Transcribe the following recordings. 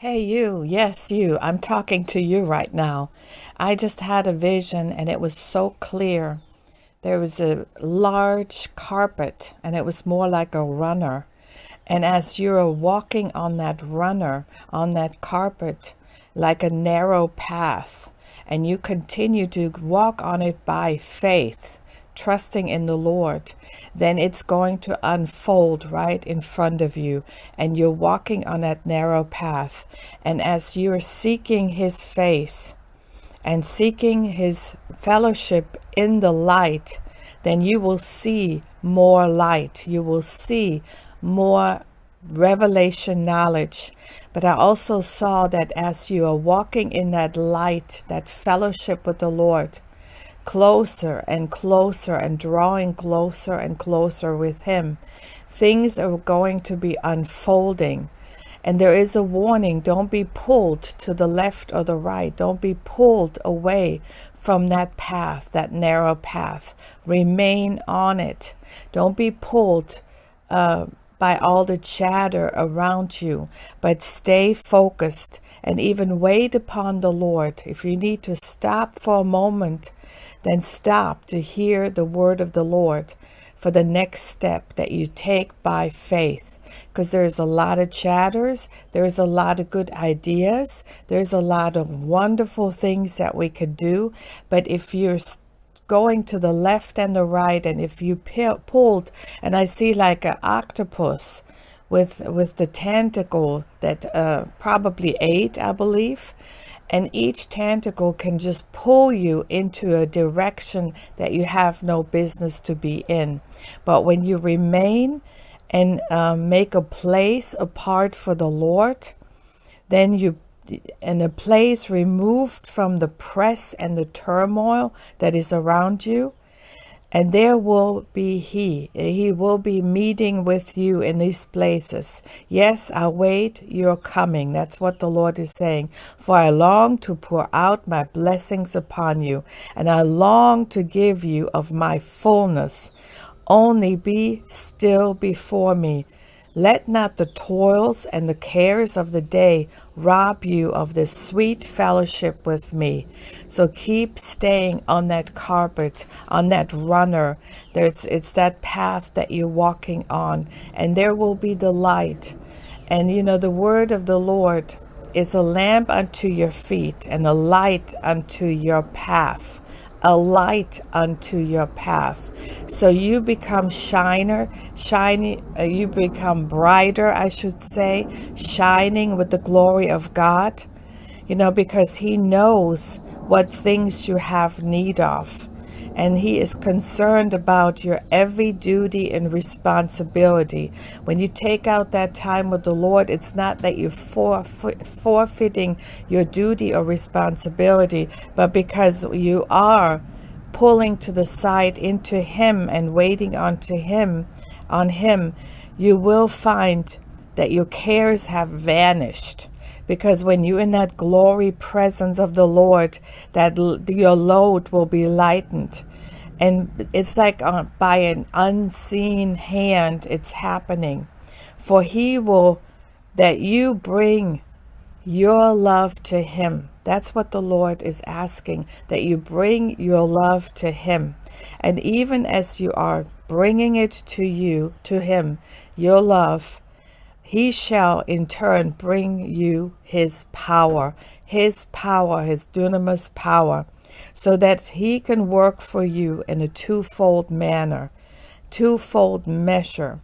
Hey, you. Yes, you. I'm talking to you right now. I just had a vision and it was so clear. There was a large carpet and it was more like a runner. And as you're walking on that runner, on that carpet, like a narrow path, and you continue to walk on it by faith, trusting in the Lord, then it's going to unfold right in front of you. And you're walking on that narrow path. And as you're seeking His face and seeking His fellowship in the light, then you will see more light. You will see more revelation knowledge. But I also saw that as you are walking in that light, that fellowship with the Lord, closer and closer and drawing closer and closer with Him, things are going to be unfolding. And there is a warning don't be pulled to the left or the right. Don't be pulled away from that path, that narrow path. Remain on it. Don't be pulled uh, by all the chatter around you, but stay focused and even wait upon the Lord. If you need to stop for a moment then stop to hear the word of the Lord for the next step that you take by faith. Because there's a lot of chatters, there's a lot of good ideas, there's a lot of wonderful things that we could do. But if you're going to the left and the right, and if you pulled, and I see like an octopus with with the tentacle that uh, probably eight, I believe, and each tentacle can just pull you into a direction that you have no business to be in. But when you remain and um, make a place apart for the Lord, then you and a place removed from the press and the turmoil that is around you, and there will be He. He will be meeting with you in these places. Yes, I wait your coming. That's what the Lord is saying. For I long to pour out my blessings upon you, and I long to give you of my fullness. Only be still before me. Let not the toils and the cares of the day rob you of this sweet fellowship with me. So keep staying on that carpet, on that runner. There's, it's that path that you're walking on, and there will be the light. And you know, the word of the Lord is a lamp unto your feet and a light unto your path a light unto your path. So you become shiner, shiny, uh, you become brighter, I should say, shining with the glory of God, you know, because He knows what things you have need of and he is concerned about your every duty and responsibility. When you take out that time with the Lord, it's not that you're forfeiting your duty or responsibility, but because you are pulling to the side into him and waiting onto him, on him, you will find that your cares have vanished because when you're in that glory presence of the Lord, that your load will be lightened. And it's like uh, by an unseen hand, it's happening. For he will, that you bring your love to him. That's what the Lord is asking, that you bring your love to him. And even as you are bringing it to you, to him, your love, he shall in turn bring you his power, his power, his dunamis power, so that he can work for you in a twofold manner, twofold measure.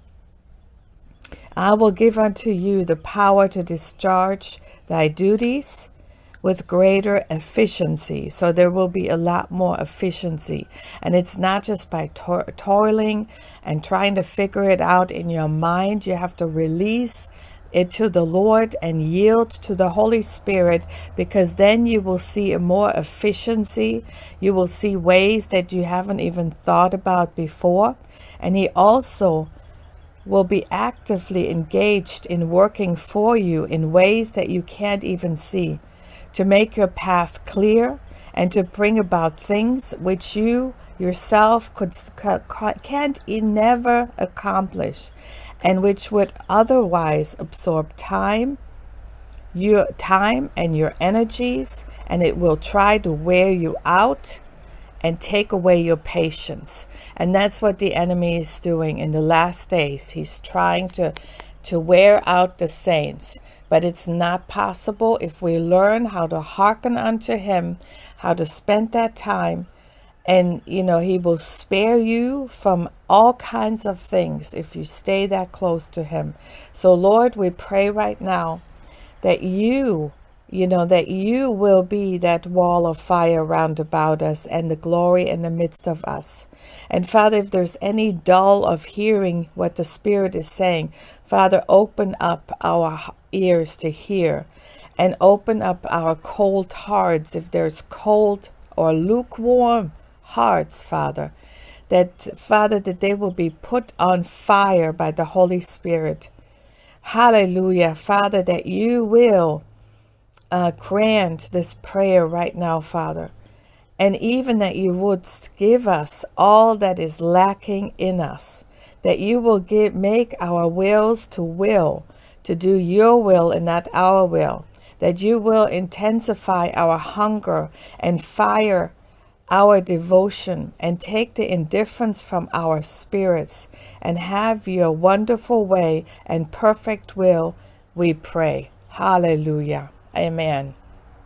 I will give unto you the power to discharge thy duties with greater efficiency. So there will be a lot more efficiency. And it's not just by to toiling and trying to figure it out in your mind. You have to release it to the Lord and yield to the Holy Spirit because then you will see a more efficiency. You will see ways that you haven't even thought about before. And He also will be actively engaged in working for you in ways that you can't even see to make your path clear and to bring about things which you yourself could can't never accomplish and which would otherwise absorb time your time and your energies, and it will try to wear you out and take away your patience. And that's what the enemy is doing in the last days. He's trying to, to wear out the saints. But it's not possible if we learn how to hearken unto him, how to spend that time. And, you know, he will spare you from all kinds of things if you stay that close to him. So, Lord, we pray right now that you you know, that you will be that wall of fire round about us and the glory in the midst of us. And Father, if there's any dull of hearing what the Spirit is saying, Father, open up our ears to hear and open up our cold hearts if there's cold or lukewarm hearts, Father. That, Father, that they will be put on fire by the Holy Spirit. Hallelujah, Father, that you will uh, grant this prayer right now, Father. And even that you would give us all that is lacking in us, that you will give, make our wills to will, to do your will and not our will, that you will intensify our hunger and fire our devotion and take the indifference from our spirits and have your wonderful way and perfect will, we pray. Hallelujah. Amen.